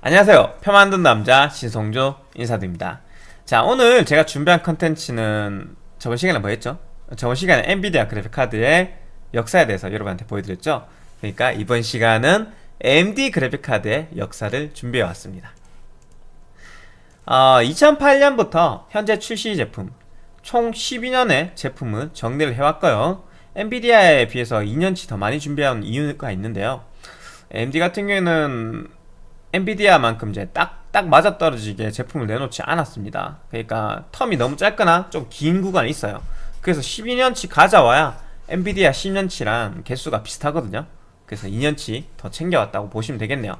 안녕하세요. 표 만든 남자 신성조 인사드립니다. 자 오늘 제가 준비한 컨텐츠는 저번 시간에 뭐 했죠? 저번 시간에 엔비디아 그래픽카드의 역사에 대해서 여러분한테 보여드렸죠? 그러니까 이번 시간은 AMD 그래픽카드의 역사를 준비해 왔습니다. 어, 2008년부터 현재 출시 제품 총 12년의 제품을 정리를 해왔고요. 엔비디아에 비해서 2년치 더 많이 준비한 이유가 있는데요. AMD 같은 경우에는 엔비디아만큼 이제 딱, 딱 맞아떨어지게 제품을 내놓지 않았습니다. 그러니까 텀이 너무 짧거나 좀 긴 구간이 있어요. 그래서 12년치 가져와야 엔비디아 10년치랑 개수가 비슷하거든요. 그래서 2년치 더 챙겨왔다고 보시면 되겠네요.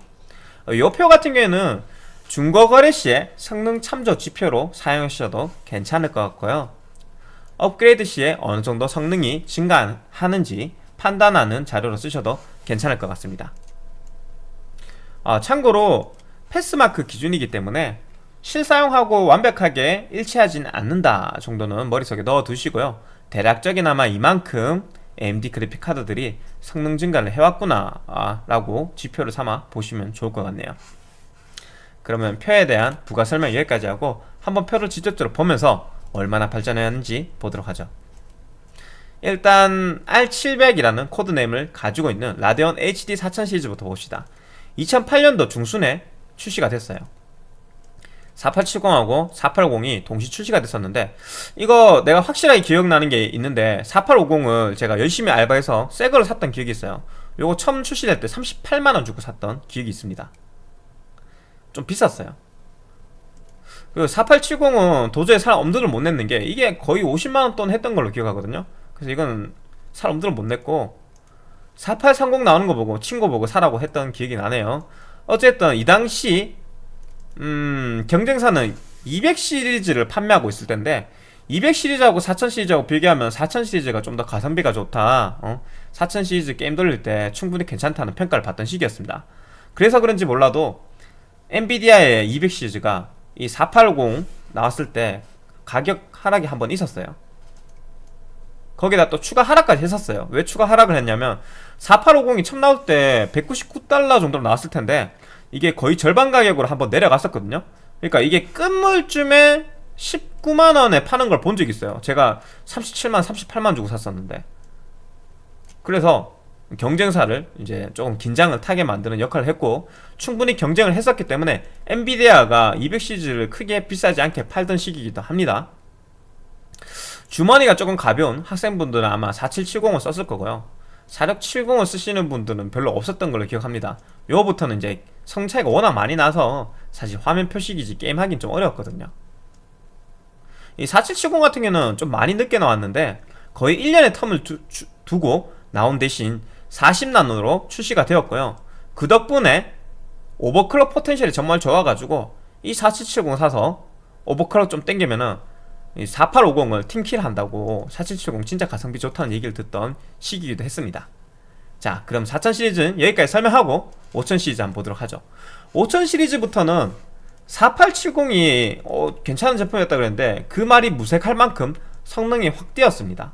어, 요표 같은 경우에는 중고 거래 시에 성능 참조 지표로 사용하셔도 괜찮을 것 같고요. 업그레이드 시에 어느 정도 성능이 증가하는지 판단하는 자료로 쓰셔도 괜찮을 것 같습니다 아, 참고로 패스마크 기준이기 때문에 실사용하고 완벽하게 일치하진 않는다 정도는 머릿속에 넣어 두시고요. 대략적이나마 이만큼 AMD 그래픽 카드들이 성능 증가를 해왔구나 아, 라고 지표를 삼아 보시면 좋을 것 같네요. 그러면 표에 대한 부가 설명 여기까지 하고 한번 표를 직접적으로 보면서 얼마나 발전했는지 보도록 하죠. 일단 R700이라는 코드네임을 가지고 있는 라데온 HD 4000 시리즈부터 봅시다 2008년도 중순에 출시가 됐어요. 4870하고 480이 동시 출시가 됐었는데 이거 내가 확실하게 기억나는 게 있는데 4850을 제가 열심히 알바해서 새 거를 샀던 기억이 있어요. 요거 처음 출시될 때 38만원 주고 샀던 기억이 있습니다. 좀 비쌌어요. 그 4870은 도저히 살 엄두를 못 냈는 게 이게 거의 50만원 돈 했던 걸로 기억하거든요. 그래서 이건 살 엄두를 못 냈고 4830 나오는 거 보고 친구 보고 사라고 했던 기억이 나네요. 어쨌든 이 당시 음, 경쟁사는 200 시리즈를 판매하고 있을 텐데 200 시리즈하고 4000 시리즈하고 비교하면 4000 시리즈가 좀 더 가성비가 좋다. 어? 4000 시리즈 게임 돌릴 때 충분히 괜찮다는 평가를 받던 시기였습니다. 그래서 그런지 몰라도 엔비디아의 200 시리즈가 이 480 나왔을 때 가격 하락이 한 번 있었어요 거기다 또 추가 하락까지 했었어요. 왜 추가 하락을 했냐면 4850이 처음 나올 때 199달러 정도로 나왔을 텐데 이게 거의 절반 가격으로 한번 내려갔었거든요. 그러니까 이게 끝물쯤에 19만원에 파는 걸 본적 있어요. 제가 37만 38만 주고 샀었는데. 그래서 경쟁사를 이제 조금 긴장을 타게 만드는 역할을 했고 충분히 경쟁을 했었기 때문에 엔비디아가 200시리즈를 크게 비싸지 않게 팔던 시기이기도 합니다 주머니가 조금 가벼운 학생분들은 아마 4770을 썼을 거고요. 4670을 쓰시는 분들은 별로 없었던 걸로 기억합니다. 요거부터는 이제 성 차이가 워낙 많이 나서 사실 화면 표식이지 게임하긴 좀 어려웠거든요. 이 4770 같은 경우는 좀 많이 늦게 나왔는데 거의 1년의 텀을 두, 주, 두고 나온 대신 40나노로 출시가 되었고요. 그 덕분에 오버클럭 포텐셜이 정말 좋아가지고 이 4770 사서 오버클럭 좀 땡기면은 4850을 팀킬 한다고 4770 진짜 가성비 좋다는 얘기를 듣던 시기이기도 했습니다. 자 그럼 4000 시리즈는 여기까지 설명하고 5000 시리즈 한번 보도록 하죠. 5000 시리즈부터는 4870이 어, 괜찮은 제품이었다 그랬는데 그 말이 무색할 만큼 성능이 확 뛰었습니다.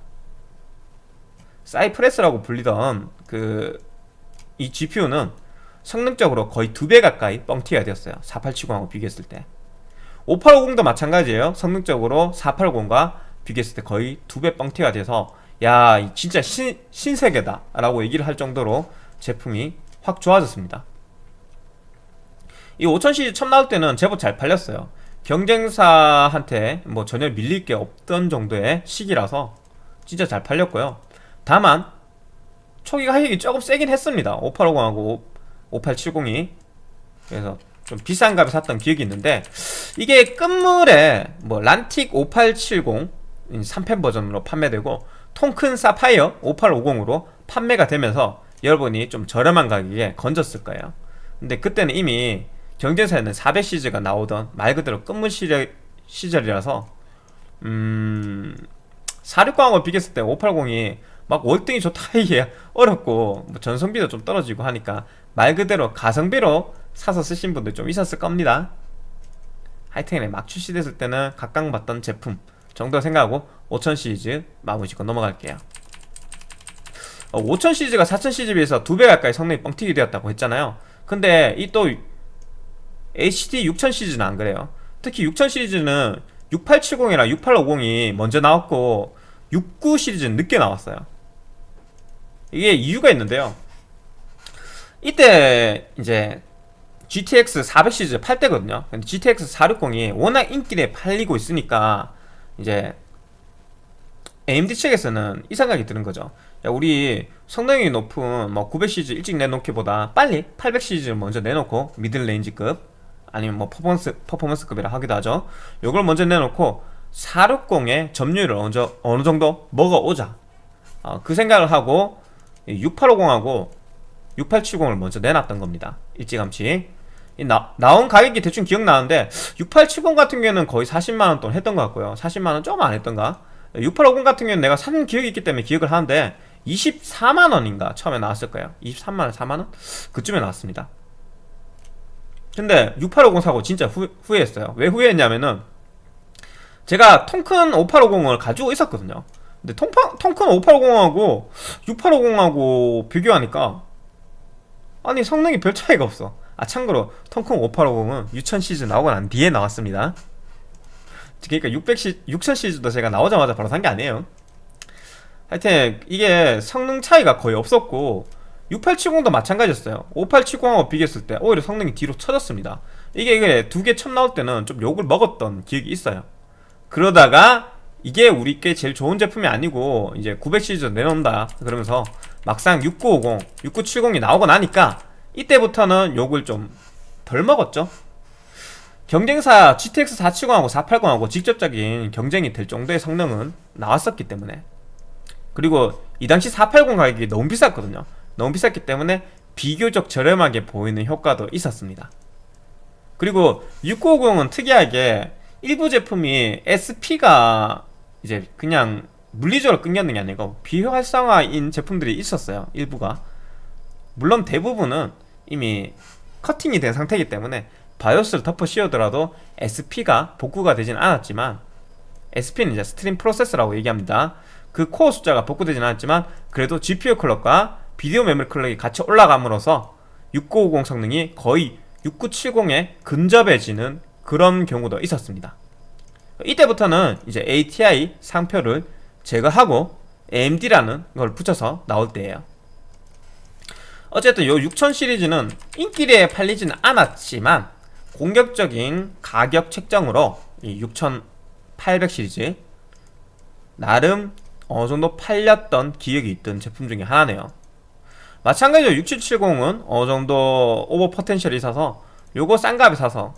사이프레스라고 불리던 그 이 GPU는 성능적으로 거의 두 배 가까이 뻥튀기가 되었어요. 4870하고 비교했을 때 5850도 마찬가지예요. 성능적으로 480과 비교했을 때 거의 두 배 뻥튀가 돼서 야 진짜 신, 신세계다 라고 얘기를 할 정도로 제품이 확 좋아졌습니다. 이 5000시리즈 처음 나올 때는 제법 잘 팔렸어요. 경쟁사한테 뭐 전혀 밀릴 게 없던 정도의 시기라서 진짜 잘 팔렸고요. 다만 초기 가격이 조금 세긴 했습니다. 5850하고 5870이. 그래서 좀 비싼 값에 샀던 기억이 있는데 이게 끝물에 뭐 란틱 5870 3펜 버전으로 판매되고 통큰 사파이어 5850으로 판매가 되면서 여러분이 좀 저렴한 가격에 건졌을 거예요. 근데 그때는 이미 경쟁사에는 400시즈가 나오던 말 그대로 끝물 시절, 시절이라서 음... 460하고 비교했을 때 580이 막 월등히 좋다 이게 어렵고 뭐 전성비도 좀 떨어지고 하니까 말 그대로 가성비로 사서 쓰신 분들 좀 있었을 겁니다. 하이텐에 막 출시됐을 때는 각광받던 제품 정도 생각하고 5000 시리즈 마무리 짓고 넘어갈게요. 어, 5000 시리즈가 4000 시리즈에 비해서 두 배 가까이 성능이 뻥튀기 되었다고 했잖아요. 근데 이 또 HD 6000 시리즈는 안 그래요. 특히 6000 시리즈는 6870이랑 6850이 먼저 나왔고 69 시리즈는 늦게 나왔어요. 이게 이유가 있는데요. 이때 이제 GTX 400 시리즈 팔 때거든요. 근데 GTX 460이 워낙 인기에 팔리고 있으니까 이제 AMD 측에서는 이 생각이 드는 거죠. 야 우리 성능이 높은 뭐 900 시리즈 일찍 내놓기보다 빨리 800 시리즈를 먼저 내놓고 middle range급 아니면 뭐 퍼포먼스, 퍼포먼스급이라 하기도 하죠. 요걸 먼저 내놓고 460의 점유율을 어느, 어느 정도 먹어오자. 어, 그 생각을 하고 6850하고 6870을 먼저 내놨던 겁니다. 일찌감치 나, 나온 가격이 대충 기억나는데 6870 같은 경우에는 거의 40만원 돈 했던 것 같고요. 40만원 조금 안 했던가? 6850 같은 경우는 내가 산 기억이 있기 때문에 기억을 하는데 24만원인가 처음에 나왔을 거예요. 23만원 4만원? 그쯤에 나왔습니다. 근데 6850 사고 진짜 후, 후회했어요. 왜 후회했냐면은 제가 통큰 5850을 가지고 있었거든요. 근데 통파, 통큰 5850하고 6850하고 비교하니까 아니 성능이 별 차이가 없어 아 참고로 통큰 5850은 6000 시리즈 나오고 난 뒤에 나왔습니다. 그러니까 600 시, 6000 시리즈도 제가 나오자마자 바로 산 게 아니에요. 하여튼 이게 성능 차이가 거의 없었고 6870도 마찬가지였어요. 5870하고 비교했을 때 오히려 성능이 뒤로 쳐졌습니다. 이게, 이게 두 개 처음 나올 때는 좀 욕을 먹었던 기억이 있어요. 그러다가 이게 우리께 제일 좋은 제품이 아니고 이제 900 시리즈 내놓는다 그러면서 막상 6950, 6970이 나오고 나니까 이때부터는 욕을 좀 덜 먹었죠. 경쟁사 GTX 470하고 480하고 직접적인 경쟁이 될 정도의 성능은 나왔었기 때문에. 그리고 이 당시 480 가격이 너무 비쌌거든요. 너무 비쌌기 때문에 비교적 저렴하게 보이는 효과도 있었습니다. 그리고 6950은 특이하게 일부 제품이 SP가 이제 그냥 물리적으로 끊겼는 게 아니고 비활성화인 제품들이 있었어요. 일부가. 물론 대부분은 이미 커팅이 된 상태이기 때문에 바이오스를 덮어 씌우더라도 SP가 복구가 되진 않았지만 SP는 이제 stream processor라고 얘기합니다. 그 코어 숫자가 복구되진 않았지만 그래도 GPU 클럭과 비디오 메모리 클럭이 같이 올라감으로써 6950 성능이 거의 6970에 근접해지는 그런 경우도 있었습니다. 이때부터는 이제 ATI 상표를 제거하고 AMD라는 걸 붙여서 나올 때예요 어쨌든 요6000 시리즈는 인기리에 팔리지는 않았지만 공격적인 가격 책정으로 이 6800 시리즈 나름 어느정도 팔렸던 기억이 있던 제품 중에 하나네요 마찬가지로 6770은 어느정도 오버 포텐셜이 있어서 요거 싼 값에 사서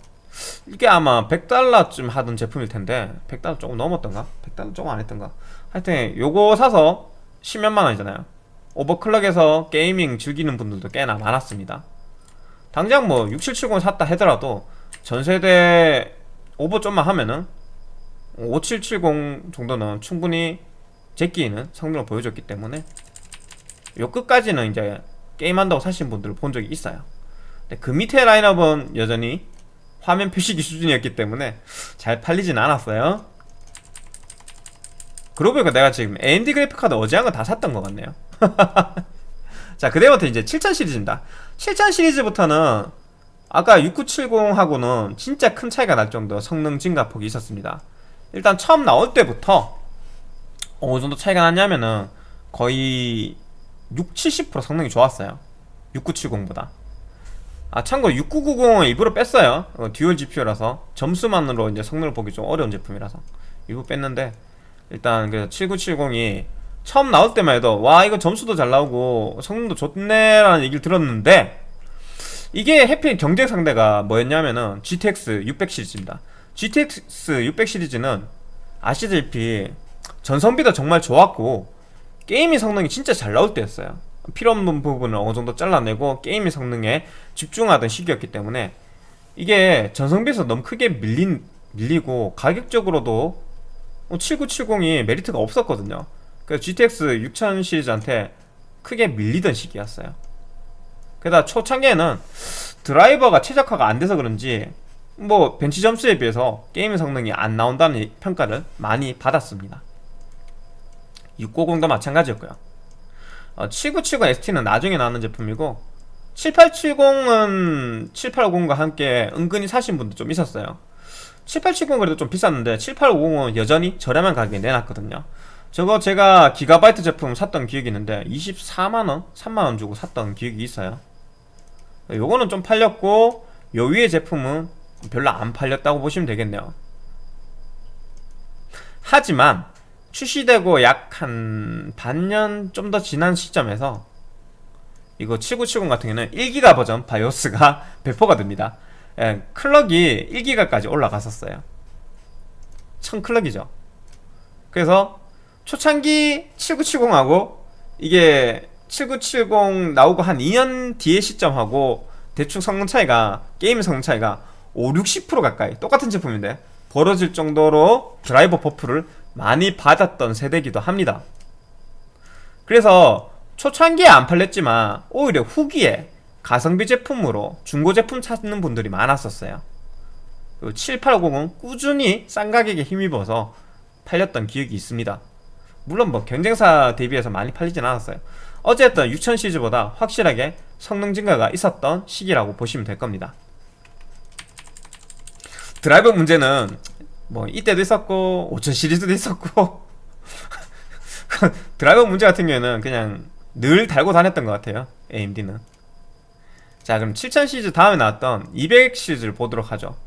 이게 아마 100달러쯤 하던 제품일 텐데 100달러 조금 넘었던가? 100달러 조금 안 했던가? 하여튼 요거 사서 10몇만 원이잖아요 overclock해서 gaming 즐기는 분들도 꽤나 많았습니다. 당장 뭐 6770 샀다 하더라도 전세대 오버 좀만 하면은 5770 정도는 충분히 제끼는 성능을 보여줬기 때문에 요 끝까지는 이제 게임한다고 사신 분들을 본 적이 있어요. 근데 그 밑에 라인업은 여전히 화면 표시기 수준이었기 때문에 잘 팔리진 않았어요 그러고 보니까 내가 지금 AMD 그래픽카드 어제 한거다 샀던 것 같네요. 자 그다음부터 이제 7000 시리즈입니다. 7000 시리즈부터는 아까 6970하고는 진짜 큰 차이가 날 정도 성능 증가폭이 있었습니다. 일단 처음 나올 때부터 어느 정도 차이가 났냐면은 거의 6, 70% 성능이 좋았어요. 6970보다. 아 참고로 6990은 일부러 뺐어요. 어, dual GPU라서 점수만으로 이제 성능을 보기 좀 어려운 제품이라서. 일부 뺐는데 일단 그 7970이 처음 나올 때만 해도 와 이거 점수도 잘 나오고 성능도 좋네 라는 얘기를 들었는데 이게 해필 경쟁 상대가 뭐였냐면은 GTX 600 시리즈입니다. GTX 600 시리즈는 아시다시피 전성비도 정말 좋았고 게임의 성능이 진짜 잘 나올 때였어요. 필요 없는 부분을 어느 정도 잘라내고 게임의 성능에 집중하던 시기였기 때문에 이게 전성비에서 너무 크게 밀린, 밀리고 가격적으로도 7970이 메리트가 없었거든요. 그래서 GTX 6000 시리즈한테 크게 밀리던 시기였어요. 게다가 초창기에는 드라이버가 최적화가 안 돼서 그런지 뭐 벤치 점수에 비해서 게임 성능이 안 나온다는 평가를 많이 받았습니다. 690도 마찬가지였고요. 어, 7970 ST는 나중에 나오는 제품이고 7870은 7850과 함께 은근히 사신 분도 좀 있었어요 7870은 그래도 좀 비쌌는데 7850은 여전히 저렴한 가격에 내놨거든요. 저거 제가 기가바이트 제품 샀던 기억이 있는데 24만원? 3만원 주고 샀던 기억이 있어요. 요거는 좀 팔렸고 요 위에 제품은 별로 안 팔렸다고 보시면 되겠네요. 하지만 출시되고 약 한 반년 좀 더 지난 시점에서 이거 7970 같은 경우는 1기가 버전 바이오스가 배포가 됩니다 예, 클럭이 1기가까지 올라갔었어요. 1000클럭이죠. 그래서 초창기 7970하고 이게 7970 나오고 한 2년 뒤의 시점하고 대충 성능 차이가 게임 성능 차이가 5, 60% 가까이 똑같은 제품인데 벌어질 정도로 driver buff를 많이 받았던 세대이기도 합니다. 그래서 초창기에 안 팔렸지만 오히려 후기에 가성비 제품으로 중고 제품 찾는 분들이 많았었어요. 7850은 꾸준히 싼 가격에 힘입어서 팔렸던 기억이 있습니다. 물론 뭐 경쟁사 대비해서 많이 팔리진 않았어요. 어쨌든 6000 시리즈보다 확실하게 성능 증가가 있었던 시기라고 보시면 될 겁니다. 드라이버 문제는 뭐 이때도 있었고 5000 시리즈도 있었고 드라이버 문제 같은 경우에는 그냥 늘 달고 다녔던 것 같아요. AMD는 자 그럼 7000 시리즈 다음에 나왔던 200 시리즈를 보도록 하죠.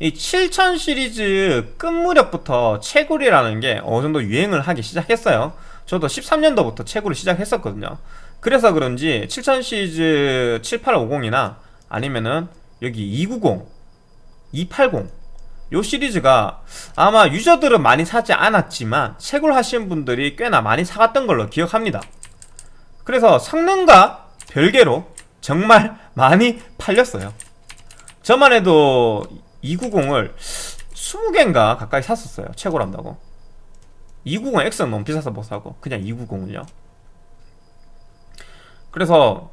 이 7000 시리즈 끝 무렵부터 채굴이라는 게 어느 정도 유행을 하기 시작했어요. 저도 13년도부터 채굴을 시작했었거든요. 그래서 그런지 7000 시리즈 7850이나 아니면은 여기 290, 280 요 시리즈가 아마 유저들은 많이 사지 않았지만 채굴 하신 분들이 꽤나 많이 사갔던 걸로 기억합니다. 그래서 성능과 별개로 정말 많이 팔렸어요. 저만 해도 290을 20개인가 가까이 샀었어요. 채굴한다고. 290X는 너무 비싸서 못 사고 그냥 290을요. 그래서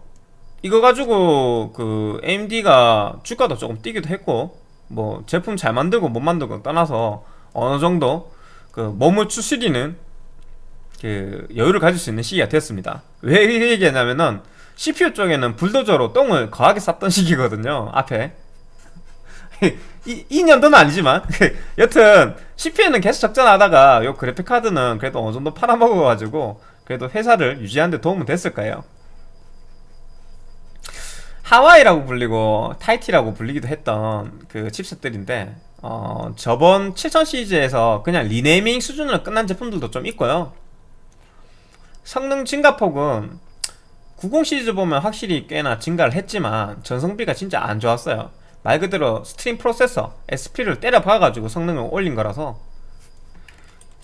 이거 가지고 그 AMD가 주가도 조금 뛰기도 했고 뭐 제품 잘 만들고 못 만들고 떠나서 어느 정도 그 몸을 추스리는 그 여유를 가질 수 있는 시기가 됐습니다. 왜이 얘기했냐면은 CPU 쪽에는 불도저로 똥을 거하게 쌌던 시기거든요 앞에. 이, 2년도는 아니지만. 여튼 CPU는 계속 적자나다가 요 그래픽카드는 그래도 어느 정도 팔아먹어가지고 그래도 회사를 유지하는데 도움은 됐을 거예요. 하와이라고 불리고 타이티라고 불리기도 했던 그 칩셋들인데 어, 저번 7000 시리즈에서 그냥 리네이밍 수준으로 끝난 제품들도 좀 있고요. 성능 증가폭은 90 시리즈 보면 확실히 꽤나 증가를 했지만 전성비가 진짜 안 좋았어요. 말 그대로 stream processor SP를 때려 박아가지고 성능을 올린 거라서.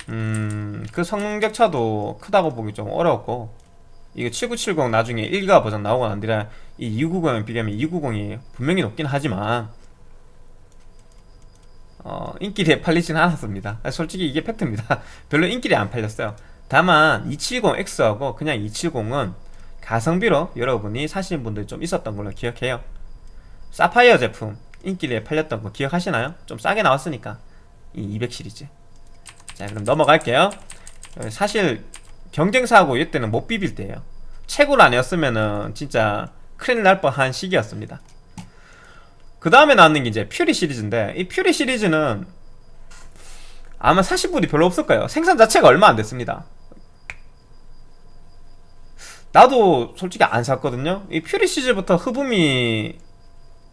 음, 그 성능 격차도 크다고 보기 좀 어려웠고. 이거 7970 나중에 1기가 버전 나오고 난 뒤에 이 290에 비교하면 290이 분명히 높긴 하지만 어, 인기리에 팔리진 않았습니다. 솔직히 이게 팩트입니다. 별로 인기리 안 팔렸어요. 다만 270X하고 그냥 270은 가성비로 여러분이 사시는 분들 좀 있었던 걸로 기억해요. 사파이어 제품 인기리에 팔렸던 거 기억하시나요? 좀 싸게 나왔으니까. 이 200 시리즈. 자 그럼 넘어갈게요. 사실 경쟁사하고 이때는 못 비빌 때예요. 채굴 아니었으면은 진짜 큰일 날 뻔한 시기였습니다. 그 다음에 나왔는 게 이제 퓨리 시리즈인데 이 퓨리 시리즈는 아마 사실 분이 별로 없을 거예요. 생산 자체가 얼마 안 됐습니다 나도 솔직히 안 샀거든요. 이 퓨리 시리즈부터 흡음이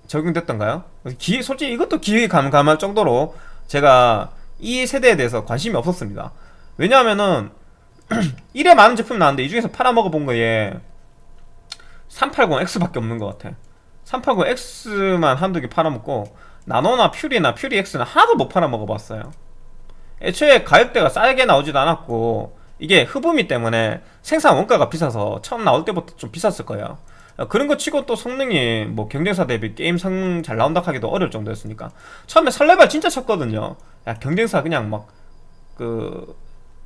적용됐던가요? 기, 솔직히 이것도 기회 감감할 정도로 제가 이 세대에 대해서 관심이 없었습니다. 왜냐하면은 이래 많은 제품 나왔는데 이 중에서 팔아먹어 본 거에 380X밖에 없는 것 같아. 380X만 한두 개 팔아먹고 나노나 퓨리나 퓨리 X는 하나도 못 팔아먹어 봤어요. 애초에 가격대가 싸게 나오지도 않았고 이게 흡음이 때문에 생산 원가가 비싸서 처음 나올 때부터 좀 비쌌을 거예요. 그런 거 치고 또 성능이 뭐 경쟁사 대비 게임 성능 잘 나온다 하기도 어려울 정도였으니까. 처음에 설레발 진짜 쳤거든요. 야 경쟁사 그냥 막 그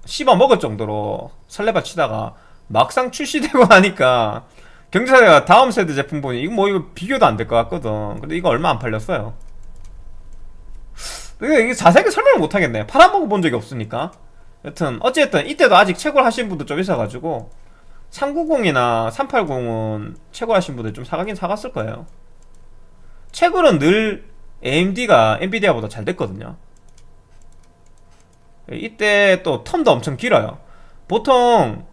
씹어 먹을 정도로 설레발 치다가 막상 출시되고 나니까 경제사가 다음 세대 제품 보니 이거 뭐 이거 비교도 안 될 것 같거든. 근데 이거 얼마 안 팔렸어요. 이게 자세하게 설명을 못하겠네. 팔아먹어 본 적이 없으니까 여튼 어쨌든 이때도 아직 채굴 하신 분도 좀 있어가지고 390이나 380은 채굴 하신 분들 좀 사가긴 사갔을 거예요. 채굴은 늘 AMD가 엔비디아보다 잘 됐거든요. 이때 또 텀도 엄청 길어요. 보통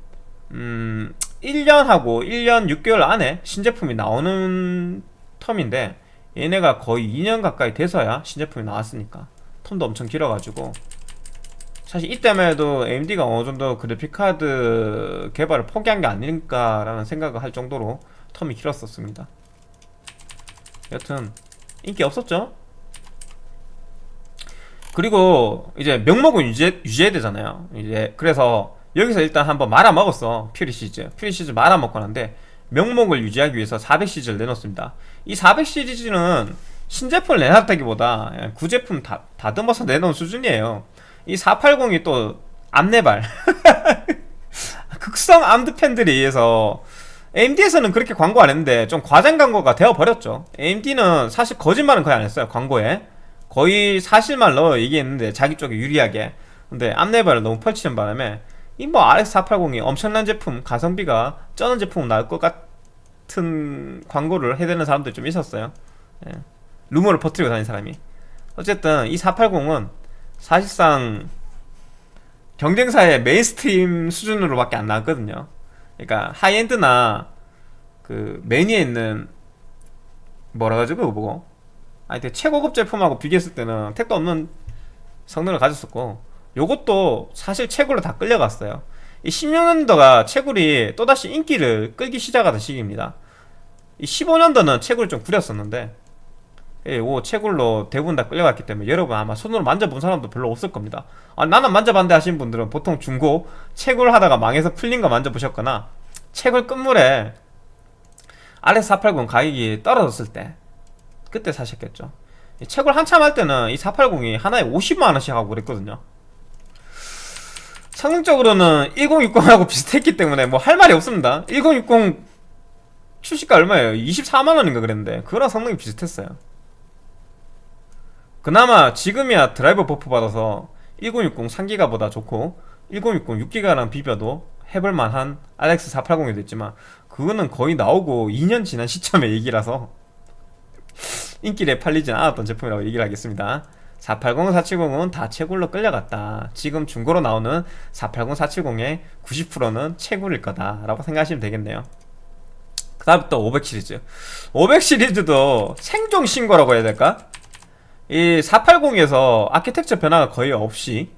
음 1년하고 1년 6개월 안에 신제품이 나오는 텀인데 얘네가 거의 2년 가까이 돼서야 신제품이 나왔으니까 텀도 엄청 길어가지고 사실 이때만 해도 AMD가 어느 정도 그래픽카드 개발을 포기한 게 아닐까라는 생각을 할 정도로 텀이 길었었습니다. 여튼 인기 없었죠? 그리고 이제 명목은 유지, 유지해야 되잖아요. 이제 그래서 여기서 일단 한번 말아먹었어 Fury 시리즈. Fury 시리즈 말아먹고 난 뒤 명목을 유지하기 위해서 400시리즈를 내놓습니다. 이 400 시리즈는 신제품을 내놨다기보다 구제품 다, 다듬어서 내놓은 수준이에요 이 480이 또 암레발. 극성 암드 팬들에 의해서 AMD에서는 그렇게 광고 안 했는데 좀 과장 광고가 되어버렸죠. AMD는 사실 거짓말은 거의 안 했어요 광고에. 거의 사실만을 얘기했는데 자기 쪽에 유리하게. 근데 암레발을 너무 펼치는 바람에 이 뭐 RX480이 엄청난 제품 가성비가 쩌는 제품 나올 것 같은 광고를 해대는 사람들 좀 있었어요. 예. 루머를 퍼뜨리고 다니는 사람이. 어쨌든 이 480은 사실상 경쟁사의 mainstream 수준으로밖에 안 나왔거든요. 그러니까 high-end나 그 매니아 있는 뭐라 가지고 그거? 보고 되게 최고급 제품하고 비교했을 때는 택도 없는 성능을 가졌었고 요것도 사실 채굴로 다 끌려갔어요. 이 16년도가 채굴이 또다시 인기를 끌기 시작하던 시기입니다. 이 15년도는 채굴을 좀 구렸었는데 예, 오 채굴로 대부분 다 끌려갔기 때문에 여러분 아마 손으로 만져본 사람도 별로 없을 겁니다. 아, 나는 만져봤는데 하신 분들은 보통 중고 채굴 하다가 망해서 풀린 거 만져보셨거나 채굴 끝물에 RX480 가격이 떨어졌을 때 그때 사셨겠죠. 채굴 한참 할 때는 이 480이 하나에 50만원씩 하고 그랬거든요. 성능적으로는 1060하고 비슷했기 때문에 뭐 할 말이 없습니다. 1060 출시가 얼마예요? 24만원인가 그랬는데 그거랑 성능이 비슷했어요 그나마 지금이야 driver buff 받아서 1060 3기가보다 좋고 1060 6기가랑 비벼도 해볼만한 RX 480이 됐지만 그거는 거의 나오고 2년 지난 시점의 얘기라서 인기에 팔리진 않았던 제품이라고 얘기를 하겠습니다. 480, 470은 다 채굴로 끌려갔다. 지금 중고로 나오는 480, 470의 90%는 채굴일 거다 라고 생각하시면 되겠네요. 그 다음 또500 시리즈. 500 시리즈도 생존 신고라고 해야 될까? 이 480에서 아키텍처 변화가 거의 없이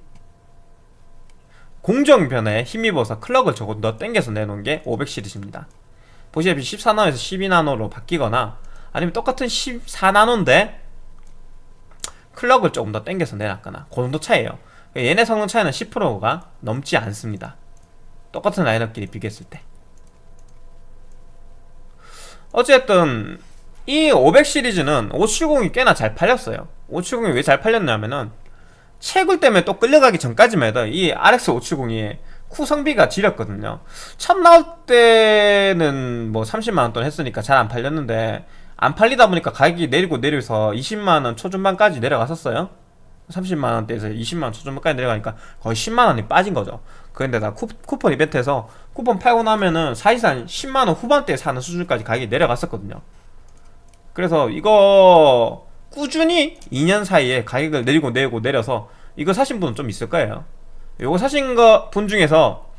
공정 변화에 힘입어서 클럭을 조금 더 땡겨서 내놓은 게 500 시리즈입니다. 보시다시피 14나노에서 12나노로 바뀌거나 아니면 똑같은 14나노인데 클럭을 조금 더 땡겨서 내놨거나 그 정도 차이에요. 얘네 성능 차이는 10%가 넘지 않습니다. 똑같은 라인업끼리 비교했을 때. 어쨌든 이 500 시리즈는 570이 꽤나 잘 팔렸어요 570이 왜 잘 팔렸냐면은 채굴 때문에 또 끌려가기 전까지만 해도 이 RX 570이 쿠 성비가 지렸거든요. 처음 나올 때는 뭐 30만원 돈 했으니까 잘 안 팔렸는데 안 팔리다 보니까 가격이 내리고 내려서 20만원 초중반까지 내려갔었어요. 30만원대에서 20만원 초중반까지 내려가니까 거의 10만원이 빠진 거죠. 그런데다 쿠폰 이벤트에서 쿠폰 팔고 나면은 사실상 10만원 후반대에 사는 수준까지 가격이 내려갔었거든요. 그래서 이거 꾸준히 2년 사이에 가격을 내리고 내리고 내려서 이거 사신 분은 좀 있을 거예요. 이거 사신 거 분 중에서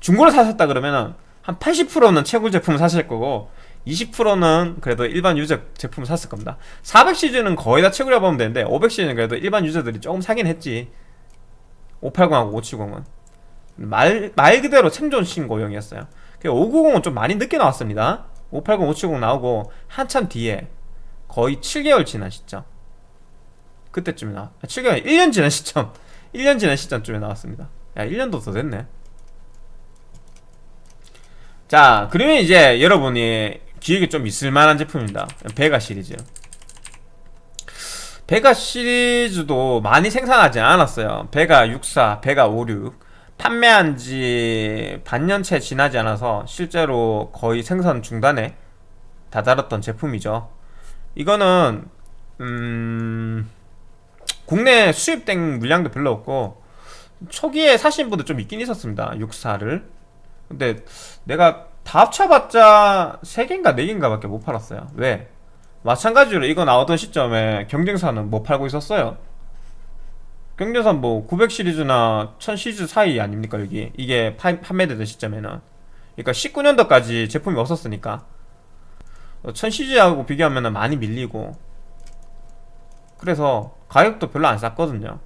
중고로 사셨다 그러면은 한 80%는 채굴 제품을 사실 거고 20%는 그래도 일반 유저 제품을 샀을 겁니다. 400시즌은 거의 다 채굴해 보면 되는데 500시즌은 그래도 일반 유저들이 조금 사긴 했지. 580하고 570은. 말, 말 그대로 생존 신고용이었어요. 590은 좀 많이 늦게 나왔습니다. 580, 570 나오고 한참 뒤에 거의 7개월 지난 시점. 그때쯤에 나왔 7개월 1년 지난 시점. 1년 지난 시점쯤에 나왔습니다. 야 1년도 더 됐네. 자 그러면 이제 여러분이 기획에 좀 있을만한 제품입니다. 베가 시리즈. 베가 시리즈도 많이 생산하지 않았어요. 베가 64, 베가 56 판매한 지 반년 채 지나지 않아서 실제로 거의 생산 중단에 다다랐던 제품이죠 이거는 음... 국내 수입된 물량도 별로 없고 초기에 사신 분도 좀 있긴 있었습니다 64를. 근데 내가 다 합쳐봤자 3개인가 4개인가 밖에 못 팔았어요. 왜? 마찬가지로 이거 나오던 시점에 경쟁사는 못 팔고 있었어요? 경쟁사 뭐 900 시리즈나 1000 시리즈 사이 아닙니까 여기? 이게 파- 판매되던 시점에는. 그러니까 19년도까지 제품이 없었으니까 1000 시리즈하고 비교하면 많이 밀리고. 그래서 가격도 별로 안 쌌거든요.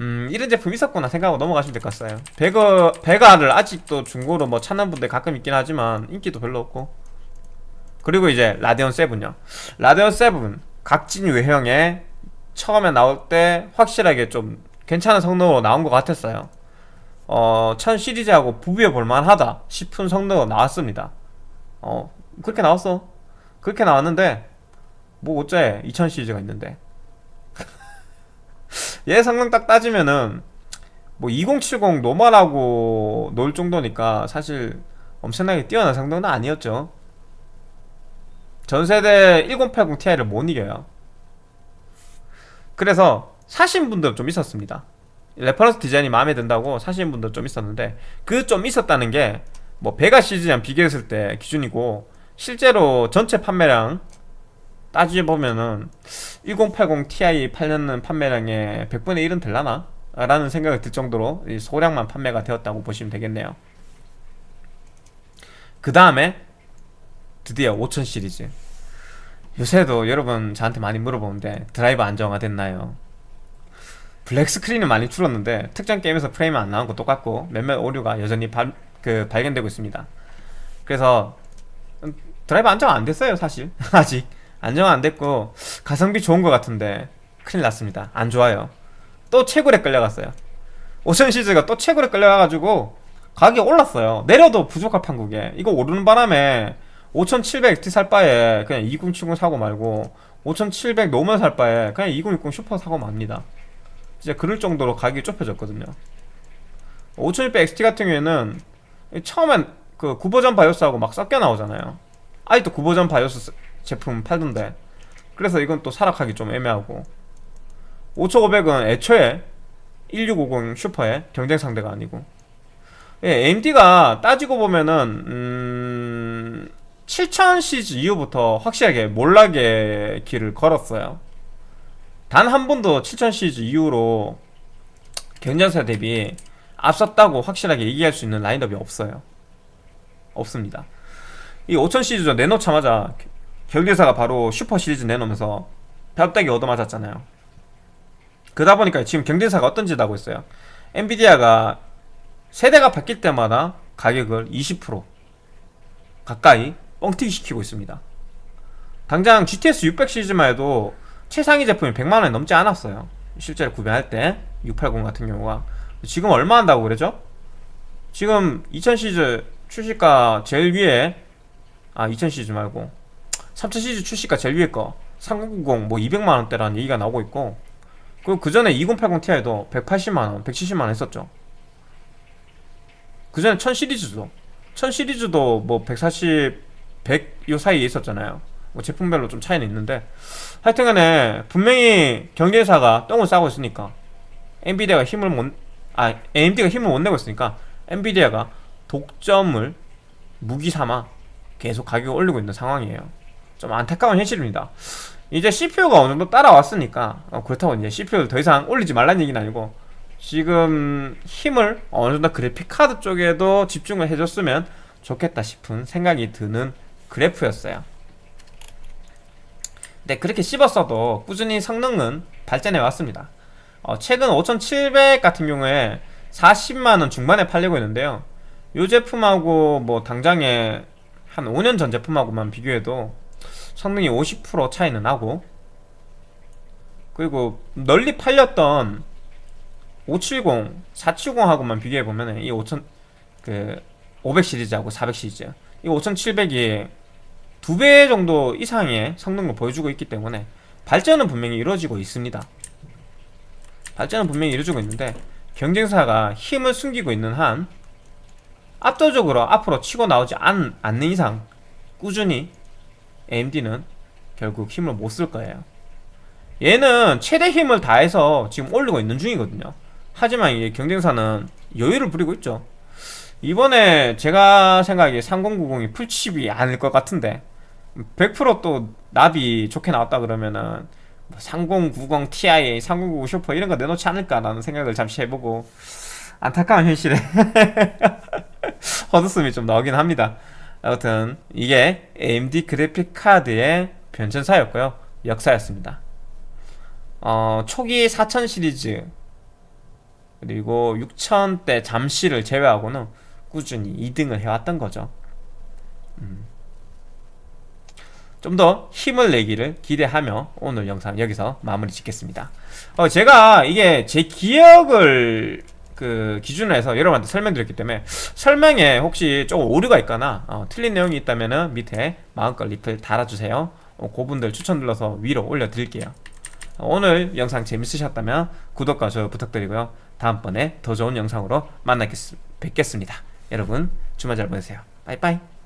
음 이런 제품 있었구나 생각하고 넘어가시면 될 것 같아요. 베거, 베가를 아직도 중고로 뭐 찾는 분들 가끔 있긴 하지만 인기도 별로 없고. 그리고 이제 라데온 7요. 라데온 7 각진 외형에 처음에 나올 때 확실하게 좀 괜찮은 성능으로 나온 것 같았어요 어, 1000 시리즈하고 부비어 볼만하다 싶은 성능으로 나왔습니다. 어 그렇게 나왔어. 그렇게 나왔는데 뭐 어째 2000 시리즈가 있는데. 얘 성능 딱 따지면은 뭐 2070 노멀하고 놀 정도니까 사실 엄청나게 뛰어난 성능은 아니었죠. 전세대 1080 Ti를 못 이겨요. 그래서 사신 분들 좀 있었습니다 reference 디자인이 마음에 든다고 사신 분들 좀 있었는데 그 좀 있었다는 게 뭐 Vega 시리즈랑 비교했을 때 기준이고 실제로 전체 판매량 따져보면은 1080 Ti 팔리는 판매량의 100분의 1은 될라나? 라는 생각이 들 정도로 이 소량만 판매가 되었다고 보시면 되겠네요 그 다음에 드디어 5000 시리즈 요새도 여러분 저한테 많이 물어보는데 드라이버 안정화 됐나요? 블랙 스크린은 많이 줄었는데 특정 게임에서 프레임이 안 나온 거 똑같고 몇몇 오류가 여전히 발, 그 발견되고 있습니다. 그래서 음, 드라이버 안정 안 됐어요 사실. 아직. 안정 안 됐고 가성비 좋은 것 같은데 큰일 났습니다. 안 좋아요. 또 채굴에 끌려갔어요. 5000 시리즈가 또 채굴에 끌려가가지고 가격이 올랐어요. 내려도 부족할 판국에. 이거 오르는 바람에 5700 XT 살 바에 그냥 2070 사고 말고 5700 normal 살 바에 그냥 2060 슈퍼 사고 맙니다 진짜 그럴 정도로 가격이 좁혀졌거든요. 5600 XT 같은 경우에는 처음엔 그 구버전 바이오스하고 막 섞여 나오잖아요. 아직도 구버전 바이오스 제품 팔던데. 그래서 이건 또 사라 하기 좀 애매하고. 5500은 애초에 1650 슈퍼의 경쟁 상대가 아니고. 예, AMD가 따지고 보면은 음, 7000 시리즈 이후부터 확실하게 몰락의 길을 걸었어요 단 한 번도 7000 시리즈 이후로 경쟁사 대비 앞섰다고 확실하게 얘기할 수 있는 라인업이 없어요. 없습니다. 이5000 시리즈 내놓자마자 경쟁사가 바로 슈퍼 시리즈 내놓으면서 벽다기 얻어맞았잖아요. 그러다 보니까 지금 경쟁사가 어떤 짓 하고 있어요? 엔비디아가 세대가 바뀔 때마다 가격을 20% 가까이 뻥튀기 시키고 있습니다. 당장 GTS 600 시리즈만 해도 최상위 제품이 100만원이 넘지 않았어요. 실제로 구매할 때 680 같은 경우가. 지금 얼마 한다고 그러죠? 지금 2000 시리즈 출시가 제일 위에 아2000 시리즈 말고. 3000 시리즈 출시가 제일 위에 거. 3090 뭐 200만원대라는 얘기가 나오고 있고. 그리고 그 전에 2080 Ti도 180만원, 170만원 했었죠. 그 전에 1000 시리즈도. 1000 시리즈도 뭐 140, 100 요 사이에 있었잖아요. 뭐 제품별로 좀 차이는 있는데 하여튼간에 분명히 경쟁사가 똥을 싸고 있으니까 엔비디아가 힘을 못, 아 AMD가 힘을 못 내고 있으니까 엔비디아가 독점을 무기 삼아 계속 가격을 올리고 있는 상황이에요. 좀 안타까운 현실입니다. 이제 CPU가 어느 정도 따라왔으니까 어, 그렇다고 이제 CPU를 더 이상 올리지 말라는 얘기는 아니고 지금 힘을 어느 정도 그래픽 카드 쪽에도 집중을 해줬으면 좋겠다 싶은 생각이 드는 그래프였어요 근데 그렇게 씹었어도 꾸준히 성능은 발전해 왔습니다. 어, 최근 5700 같은 경우에 40만원 중반에 팔리고 있는데요. 이 제품하고 뭐 당장에 한 5년 전 제품하고만 비교해도 성능이 50% 차이는 나고 그리고 널리 팔렸던 570, 470하고만 비교해보면 이 5000, 그, 500 시리즈하고 400 시리즈 이 5700이 두 배 정도 이상의 성능을 보여주고 있기 때문에 발전은 분명히 이루어지고 있습니다. 발전은 분명히 이루어지고 있는데 경쟁사가 힘을 숨기고 있는 한 압도적으로 앞으로 치고 나오지 않, 않는 이상 꾸준히 AMD는 결국 힘을 못 쓸 거예요. 얘는 최대 힘을 다해서 지금 올리고 있는 중이거든요. 하지만 이게 경쟁사는 여유를 부리고 있죠. 이번에 제가 생각하기에 3090이 풀칩이 아닐 것 같은데 100%또 납이 좋게 나왔다 그러면은 뭐3090 Ti, 3090 슈퍼 이런 거 내놓지 않을까라는 생각을 잠시 해보고 안타까운 현실에 헛웃음이 좀 나오긴 합니다. 아무튼 이게 AMD 그래픽 카드의 변천사였고요. 역사였습니다. 어, 초기 4000 시리즈 그리고 6000대 잠시를 제외하고는 꾸준히 2등을 해왔던 거죠. 음. 좀 더 힘을 내기를 기대하며 오늘 영상 여기서 마무리 짓겠습니다. 어, 제가 이게 제 기억을 그 기준으로 해서 여러분한테 설명드렸기 때문에 설명에 혹시 조금 오류가 있거나 어, 틀린 내용이 있다면 밑에 마음껏 리플 달아주세요. 어, 그분들 추천 눌러서 위로 올려드릴게요. 어, 오늘 영상 재밌으셨다면 구독과 좋아요 부탁드리고요. 다음번에 더 좋은 영상으로 만나 뵙겠습니다. 여러분 주말 잘 보내세요. 빠이빠이.